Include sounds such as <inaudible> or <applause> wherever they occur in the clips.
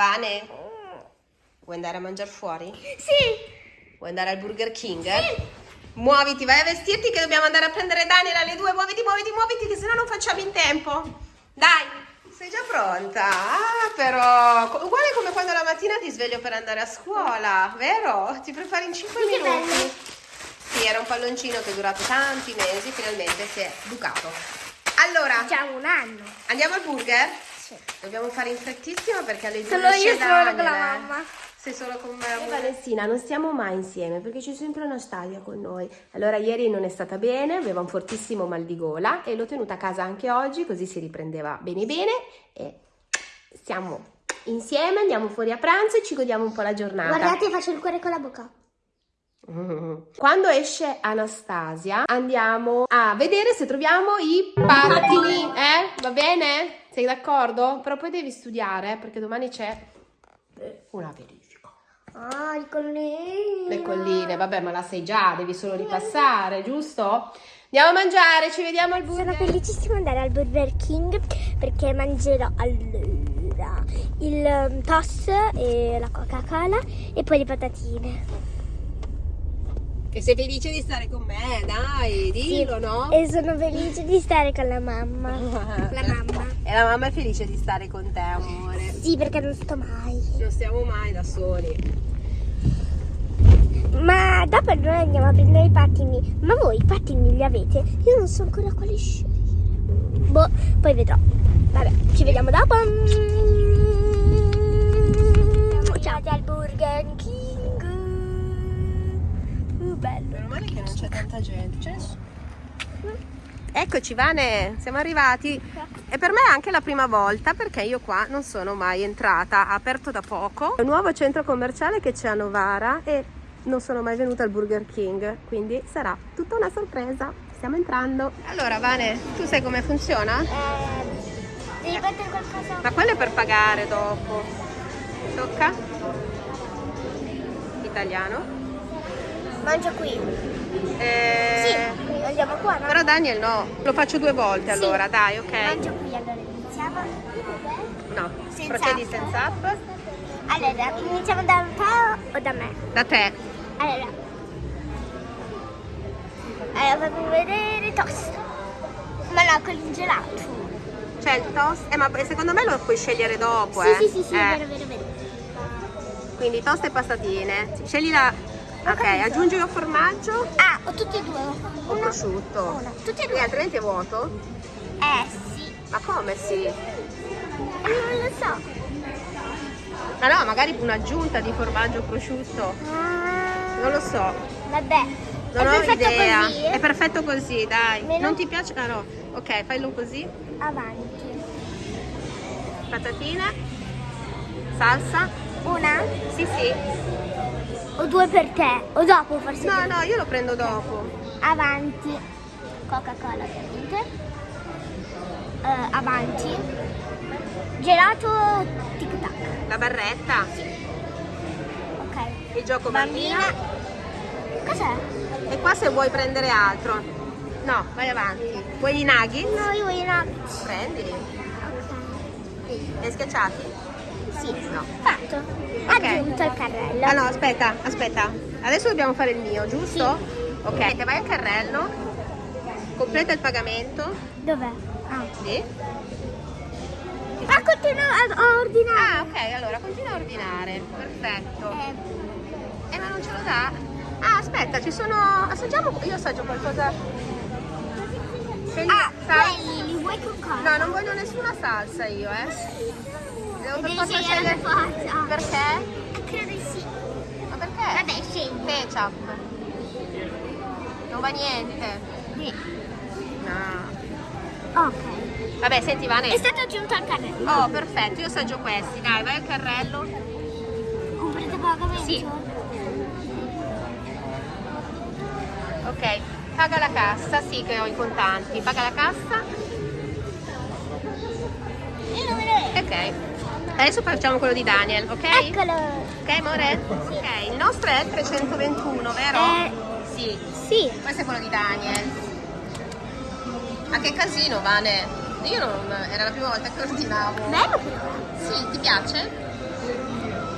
Vane, vuoi andare a mangiare fuori? Sì. Vuoi andare al Burger King? Sì. Muoviti, vai a vestirti che dobbiamo andare a prendere Daniel alle due. Muoviti, muoviti, muoviti, che sennò non facciamo in tempo. Dai, sei già pronta? Ah, però, uguale come quando la mattina ti sveglio per andare a scuola, vero? Ti prepari in 5 Che minuti. bello. Sì, era un palloncino che è durato tanti mesi, finalmente si è bucato. Allora, Facciamo un anno. andiamo al burger? Dobbiamo fare in frettissimo perché alle due Solo esce io sono con la mamma. Sei solo con me. E Valestina, non stiamo mai insieme perché c'è sempre Anastasia con noi. Allora ieri non è stata bene, aveva un fortissimo mal di gola e l'ho tenuta a casa anche oggi così si riprendeva bene bene e stiamo insieme, andiamo fuori a pranzo e ci godiamo un po' la giornata. Guardate, faccio il cuore con la bocca. <laughs> Quando esce Anastasia andiamo a vedere se troviamo i pattini, eh? Va bene? Sei d'accordo? Però poi devi studiare perché domani c'è una verifica. Ah, il collino. Le colline, vabbè, ma la sai già, devi solo ripassare, giusto? Andiamo a mangiare, ci vediamo al Sono burger. felicissima di andare al Burger King perché mangerò allora il um, toast e la Coca-Cola e poi le patatine. E sei felice di stare con me, dai, dillo, no? E sono felice di stare con la mamma. <laughs> La mamma. E la mamma è felice di stare con te, amore. Sì, perché non sto mai. Non stiamo mai da soli. Ma dopo noi andiamo a prendere i pattini. Ma voi i pattini li avete? Io non so ancora quali scegliere. Boh, poi vedrò. Vabbè, ci vediamo dopo. Ciao al Burger male che non c'è tanta gente. C'è nessuno. Eccoci Vane, siamo arrivati. E per me è anche la prima volta perché io qua non sono mai entrata, ha aperto da poco. È un nuovo centro commerciale che c'è a Novara e non sono mai venuta al Burger King, quindi sarà tutta una sorpresa. Stiamo entrando. Allora Vane, tu sai come funziona? Eh, devi battere qualcosa? Ma quello è per pagare dopo. Tocca? Italiano? Mangio qui. Eh, Sì, andiamo qua, no? Però Daniel no, lo faccio due volte Sì. allora, dai, ok? Mangio qui, allora iniziamo. No, Senza procedi app. senza app. Allora, iniziamo da te o da me? Da te. Allora, allora fammi vedere toast. Ma no, con il gelato. C'è il toast. Eh, ma secondo me lo puoi scegliere dopo, sì, eh. sì, sì, sì, Eh, vero, vero, vero. Quindi toast e pastatine. Scegli la. Ho Ok, aggiungi lo formaggio Ah, ho tutti e due. o Uno. prosciutto. Una. Tutti e E due. altrimenti è vuoto? Eh sì. Ma come sì? Eh, non lo so. Ma no, magari un'aggiunta di formaggio prosciutto. Ah, Non lo so. Vabbè. Non è ho idea. così. eh? È perfetto così, dai. Meno? Non ti piace? Ah no. Ok, fallo così. Avanti. Patatine. Salsa. Una Sì, sì. O due per te. O dopo forse. No, no, io lo prendo dopo. Avanti. Coca-Cola ovviamente. Eh, avanti. Gelato tic tac. La barretta. Ok. Il gioco bambina. Cos'è? E qua se vuoi prendere altro. No, vai avanti. Vuoi i nugget? No, io voglio una. Prendili. Ok. Li schiacciati? Sì. No. Fatto. Aggiunto il carrello. Ah no, aspetta, aspetta. Adesso dobbiamo fare il mio, giusto? Ok, te vai al carrello. Completa il pagamento. Dov'è? Ah. Sì. Ah, continua a ordinare. Ah, ok, allora continua a ordinare. Perfetto. Eh, Eh, ma non ce lo dà? Ah, aspetta, ci sono... Assaggiamo... Io assaggio qualcosa... Scegli ah, sal- quelli li vuoi con cosa? No, non voglio nessuna salsa io, eh. Devo per forza scegliere forza. Perché? Credo di sì. Ma perché? Vabbè, scegli. Ketchup. Non va niente. Sì. No. Ok. Vabbè, senti, È Vane. stato aggiunto al carrello. Oh, perfetto, io assaggio questi. Dai, vai al carrello. Comprate pagamento? Sì. Ok, paga la cassa, sì che ho i contanti. Paga la cassa. Io non me lo vedo. Ok. Adesso facciamo quello di Daniel, ok? Eccolo. Ok, amore? Ok, il nostro è il 321, vero? Eh, Sì. sì. Questo è quello di Daniel. Ma che casino, Vane. Io non... era la prima volta che ordinavo. Bello però. Sì, ti piace?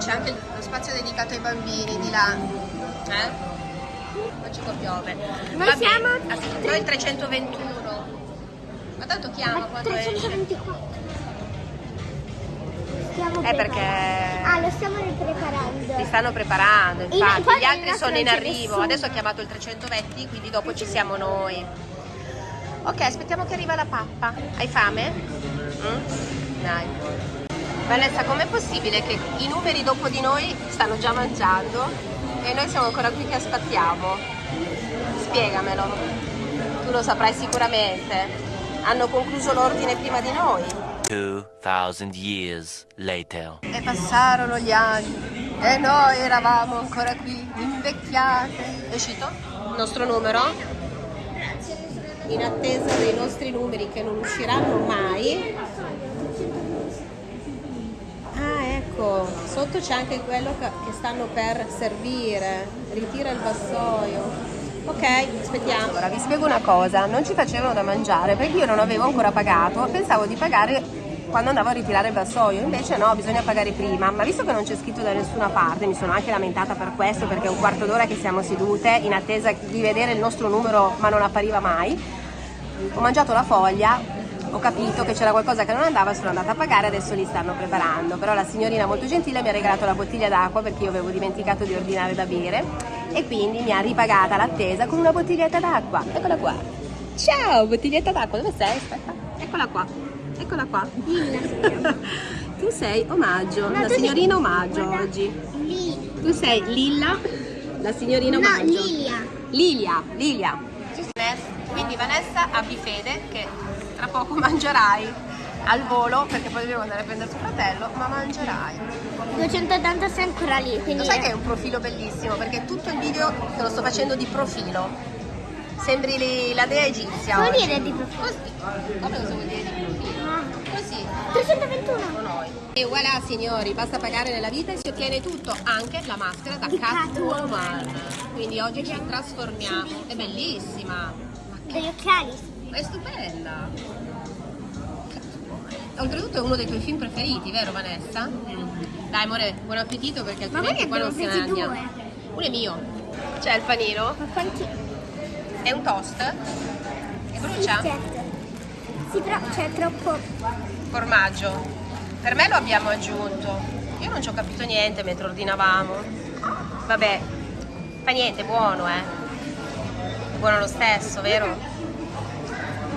c'è anche lo spazio dedicato ai bambini di là. Eh? Oggi qua piove. Noi Vabbè, siamo noi il 321. Ma tanto chiama Ma quando esce. 324. Stiamo È perché preparando. Ah, lo stiamo ripreparando. si stanno preparando, In- infatti. poi Gli altri sono in arrivo. nessuno. Adesso ho chiamato il 320, quindi dopo ci siamo noi. Ok, aspettiamo che arriva la pappa. Hai fame? Mm? Dai. Vanessa, com'è possibile che i numeri dopo di noi stanno già mangiando e noi siamo ancora qui che aspettiamo? Spiegamelo. Tu lo saprai sicuramente. Hanno concluso l'ordine prima di noi. 2,000 years later. E passarono gli anni e noi eravamo ancora qui, invecchiate. È uscito? Il nostro numero? In attesa dei nostri numeri che non usciranno mai. Ah, ecco, sotto c'è anche quello che che stanno per servire. Ritira il vassoio. Ok, aspettiamo. Allora, vi spiego una cosa, non ci facevano da mangiare perché io non avevo ancora pagato, pensavo di pagare quando andavo a ritirare il vassoio, invece no, bisogna pagare prima, ma visto che non c'è scritto da nessuna parte, mi sono anche lamentata per questo perché è un quarto d'ora che siamo sedute in attesa di vedere il nostro numero ma non appariva mai, ho mangiato la foglia, ho capito che c'era qualcosa che non andava, sono andata a pagare, adesso li stanno preparando, però la signorina molto gentile mi ha regalato la bottiglia d'acqua perché io avevo dimenticato di ordinare da bere e quindi mi ha ripagata l'attesa con una bottiglietta d'acqua, eccola qua. Ciao, bottiglietta d'acqua, dove sei? Aspetta, eccola qua, eccola qua. <laughs> tu sei omaggio, No, la signorina omaggio guarda, oggi. Lì. Tu sei Lilla, la signorina No, omaggio. Lilia. Lilia, Lilia. Quindi Vanessa abbi fede che tra poco <laughs> mangerai al volo perché poi dobbiamo andare a prendere tuo fratello, ma mangerai. 280 sei ancora lì, quindi... Lo sai che è un profilo bellissimo perché tutto il video te lo sto facendo di profilo. Sembri la dea egizia. Vuol dire di profilo? Così. Come cosa vuol dire di profilo? Ah. Così. 321. Siamo noi. E voilà signori, basta pagare nella vita e si ottiene tutto, anche la maschera da Catwoman. Quindi oggi ci trasformiamo. È bellissima. Degli occhiali. È stupenda. Oltretutto è uno dei tuoi film preferiti, vero Vanessa? Dai amore, buon appetito perché altrimenti qua non si ne mangia. Uno è mio. C'è il panino, Ma quanti? è un toast e brucia Certo. Sì, però c'è troppo... formaggio. Per me lo abbiamo aggiunto. Io non ci ho capito niente mentre ordinavamo. Vabbè, fa niente, buono, eh. È buono lo stesso, vero?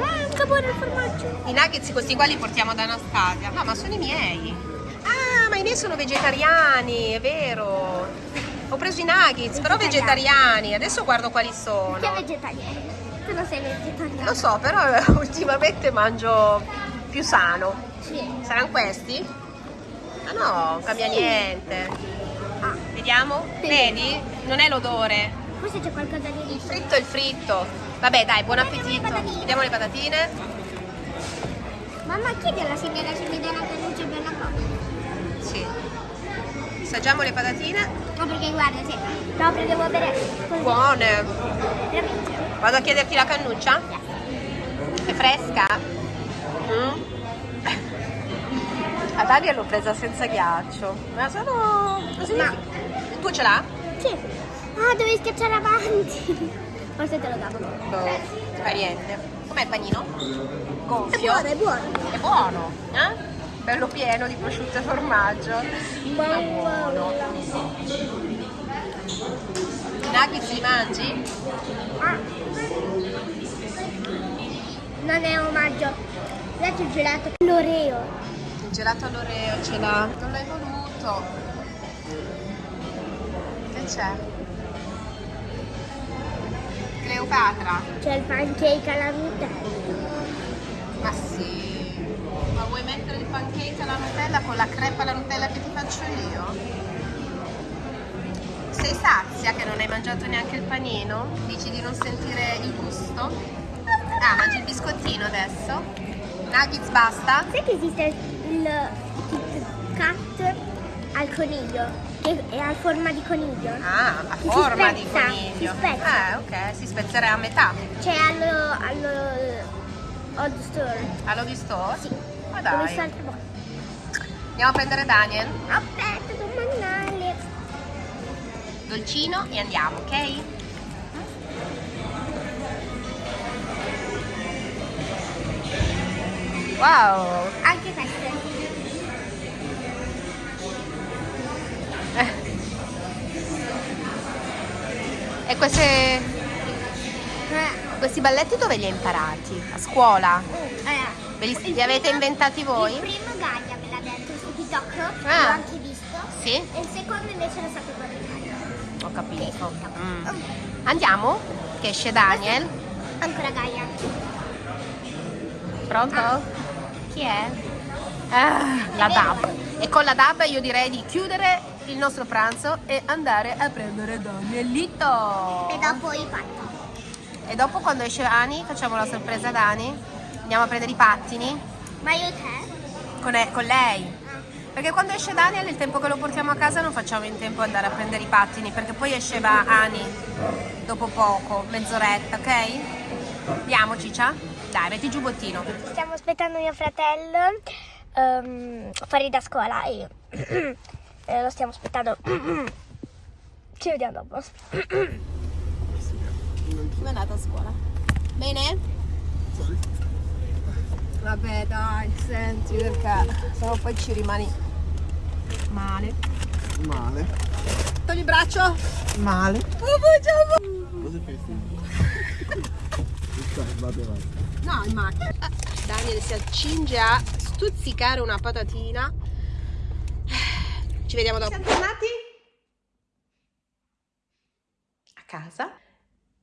Ah, che buono il formaggio. I nuggets questi qua li portiamo da Anastasia. No, ma sono i miei. Ah, ma i miei sono vegetariani, è vero. Ho preso i nuggets, però Vegetariani. vegetariani. Adesso guardo quali sono. Che vegetariano. Tu non sei vegetariano. Lo so, però eh, <laughs> ultimamente mangio più sano. Sì. Saranno questi? Ah no, non cambia niente. Ah, Vediamo? Sì. Vedi? Non è l'odore. forse c'è qualcosa di Il fritto è il fritto. Vabbè, dai, buon le appetito. Vediamo le patatine. Mamma, chiedi alla signora se mi dà una cannuccia per la coca. Sì. Assaggiamo le patatine. No, perché guarda, sì. Proprio devo bere. Buone. Veramente. Vado a chiederti la cannuccia? È fresca? Mm? A Dalia l'ho presa senza ghiaccio. Ma sono così. Ma- Tu ce l'ha? Sì. Ah, dovevi schiacciare avanti. <laughs> Forse te lo davo. Boh, fa niente. Com'è il panino? È Gonfio. buono, è buono. È buono, eh? Bello pieno di prosciutto e formaggio. Ma buono. I nuggets li mangi? Ah. Non è omaggio. C'è il gelato. L'oreo. Il gelato all'oreo ce l'ha. Non l'hai voluto. Che c'è? Cleopatra. C'è il pancake alla Nutella. Ma sì. Ma vuoi mettere il pancake alla Nutella con la crepa alla Nutella che ti faccio io? Sei sazia che non hai mangiato neanche il panino? Dici di non sentire il gusto? Ah, mangi il biscottino adesso? Nuggets basta? Sai che esiste il Kit Kat al coniglio? Che è a forma di coniglio? Ah, a forma di spezza, coniglio. si spezza. Eh, ok, si spezzerebbe a metà. C'è allo, allo Odd Store. All'ho visto? Sì. Ma dai. visto altre volte. Andiamo a prendere Daniel? Aspetta, devo mangiare. dolcino e andiamo, ok? Wow! Anche queste. E queste... Questi balletti dove li hai imparati? A scuola? Li, Eh, il li avete inventati voi? Il primo Gaia me l'ha detto su TikTok, Ah. l'ho anche visto. Sì? E il secondo invece lo sapevo Gaia. Ho capito. Mm. Andiamo? Che esce Daniel. ancora Gaia. Pronto? Chi è? Ah, la DAB. E con la DAB io direi di chiudere il nostro pranzo e andare a prendere Danielito. E dopo i patti. E dopo quando esce Ani facciamo la sorpresa ad Ani. Andiamo a prendere i pattini Ma io e te? con, e- con lei. Perché quando esce Daniel il tempo che lo portiamo a casa non facciamo in tempo ad andare a prendere i pattini perché poi esceva Ani dopo poco, mezz'oretta, ok? Andiamo Ciccia? Dai, metti il giubbottino. Stiamo aspettando mio fratello ehm, fuori da scuola e <clears throat> eh, lo stiamo aspettando. <clears throat> Ci vediamo dopo. <clears throat> Come è andata a scuola? Bene? Vabbè dai, senti perché sennò poi ci rimani male. Male. Togli il braccio. Male. Oh, Cosa pensi? <laughs> Vado avanti. No, in macchina. Daniel si accinge a stuzzicare una patatina. Ci vediamo dopo. Siamo tornati a casa.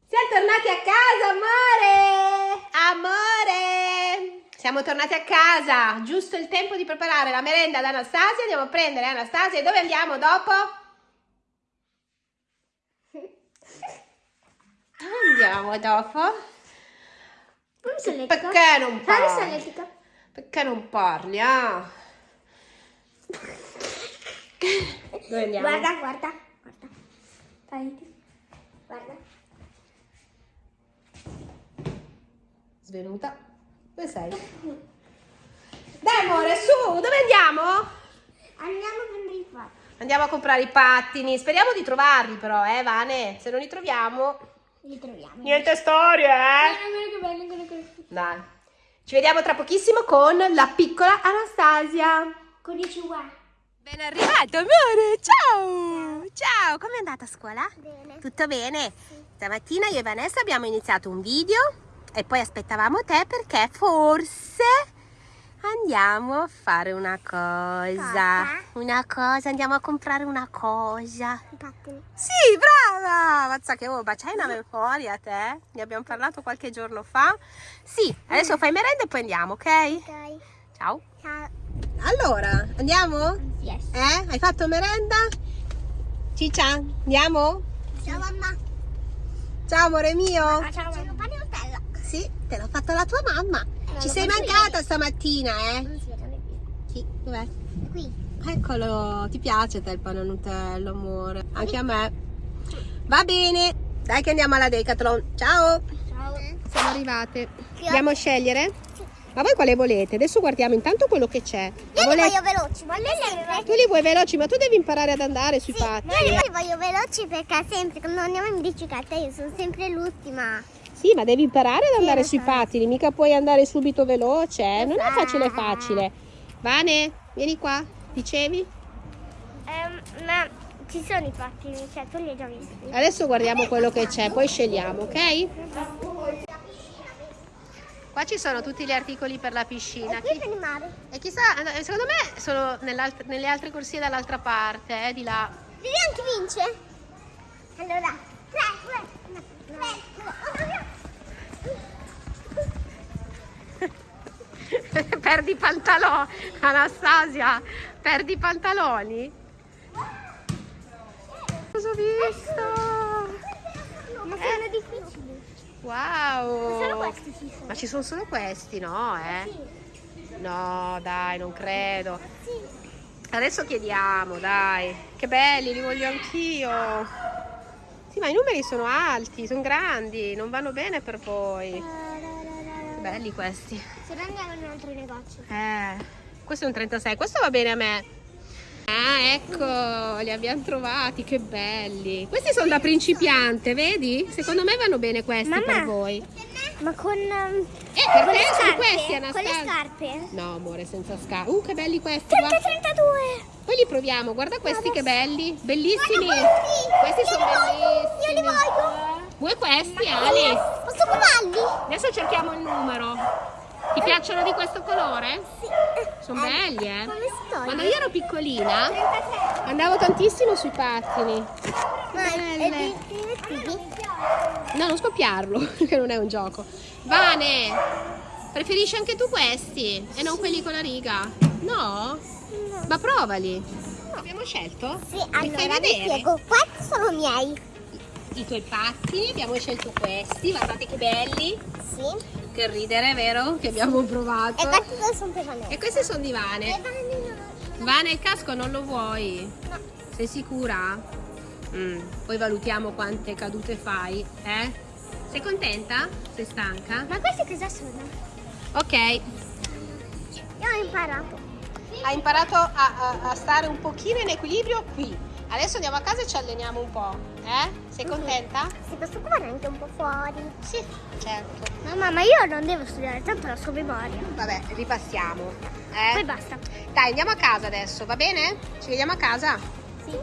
Siamo tornati a casa, amore! Amore! Siamo tornati a casa, giusto il tempo di preparare la merenda ad Anastasia. Andiamo a prendere Anastasia e dove andiamo dopo? <laughs> Dove andiamo dopo? Non. Perché non parli? Perché non parli, ah? Dove andiamo? Guarda, guarda, guarda. Fai. Guarda. Svenuta. Dove sei? Dai amore, su, dove andiamo? Andiamo a prendere i fatti. Andiamo a comprare i pattini. Speriamo di trovarli però, eh, Vane. Se non li troviamo... Li troviamo. Niente storie, eh? Dai. Ci vediamo tra pochissimo con la piccola Anastasia. Con i chihuahua. Ben arrivato, amore. Ciao. Ciao. Com'è andata a scuola? Bene. Tutto bene? Stamattina io e Vanessa abbiamo iniziato un video e poi aspettavamo te perché forse andiamo a fare una cosa. Cosa? Una cosa, andiamo a comprare una cosa. I pattini. Sì, brava! Mazza che ma c'hai una memoria te? Ne abbiamo parlato qualche giorno fa. Sì, adesso fai merenda e poi andiamo, ok? Ok. Ciao. Ciao. Allora, andiamo? Yes. Eh? Hai fatto merenda? Ciccia, andiamo? Ciao mamma. Ciao amore mio. Ciao mamma. Sì, te l'ha fatta la tua mamma. Non Ci sei mancata stamattina, eh? Non si vede. Sì, dov'è? Qui. Eccolo, ti piace te il pane Nutella, amore? Anche a me. Va bene, dai che andiamo alla Decathlon. Ciao, Ciao. siamo arrivate. Andiamo a scegliere? Ma voi quale volete? Adesso guardiamo intanto quello che c'è. Io li vole- voglio veloci, ma lei sempre. Tu li vuoi veloci, ma tu devi imparare ad andare sui Sì, patti. io li voglio veloci perché sempre quando andiamo in bicicletta io sono sempre l'ultima. Sì, ma devi imparare ad andare lo sui so. pattini, mica puoi andare subito veloce, eh? Non è so. facile facile. Vane, vieni qua, dicevi? Ehm, ma ci sono i pattini, cioè tu li hai già visti. Adesso guardiamo quello che c'è, poi scegliamo, ok? Qua ci sono tutti gli articoli per la piscina. E Chi-. E chissà, eh, secondo me sono nell'alt- nelle altre corsie dall'altra parte, eh, di là. Vivi anche vince? Allora, 3, 2, 3, <laughs> perdi pantaloni, Anastasia, perdi i pantaloni? Cosa ho visto? Ma sono difficili. Wow! Solo questi ci sono. Ma ci sono solo questi, no? Eh? No, dai, non credo. Adesso chiediamo, dai. Che belli, li voglio anch'io. Sì, ma i numeri sono alti, sono grandi, non vanno bene per voi. Belli questi. Se no andiamo in un altro negozio. Eh, questo è un 36, questo va bene a me. Ah, ecco, li abbiamo trovati, che belli. Questi sono da principiante, vedi? Secondo me vanno bene questi Mamma. per voi. Ma con, ehm, Eh, per con te sono questi, con le Anastasia. scarpe? No, amore, senza scarpe. Uh, che belli questi, 30 guarda. 32. Poi li proviamo, guarda questi che belli, bellissimi. Guarda Questi sono bellissimi. Io li voglio. Vuoi questi, Ali? Posso provarli? Adesso cerchiamo il numero. Ti piacciono di questo colore? Sì. Sono belli, eh? Si toglie? Quando io ero piccolina 33. andavo tantissimo sui pattini. Belle. No, non scoppiarlo, <laughs> che non è un gioco. Vane, preferisci anche tu questi e non quelli con la riga? No? Ma provali. Abbiamo scelto? Sì, Mi fai vedere? spiego. Questi sono miei. I tuoi pattini, abbiamo scelto questi, guardate che belli. Sì. Che ridere, vero? Che abbiamo provato. E questi due sono Vanessa. E questi sono di E Vane. Il casco non lo vuoi? No. Sei sicura? Mm, Poi valutiamo quante cadute fai, eh? Sei contenta? Sei stanca? Ma questi cosa sono? Ok, Io ho imparato. hai imparato a, a- a stare un pochino in equilibrio qui. Adesso andiamo a casa e ci alleniamo un po', eh? Sei contenta? Si posso provare anche un po' fuori. Sì, certo. Mamma, ma io non devo studiare tanto la sua memoria. Vabbè, ripassiamo. Poi Eh? basta. Dai, andiamo a casa adesso, va bene? Ci vediamo a casa? Sì.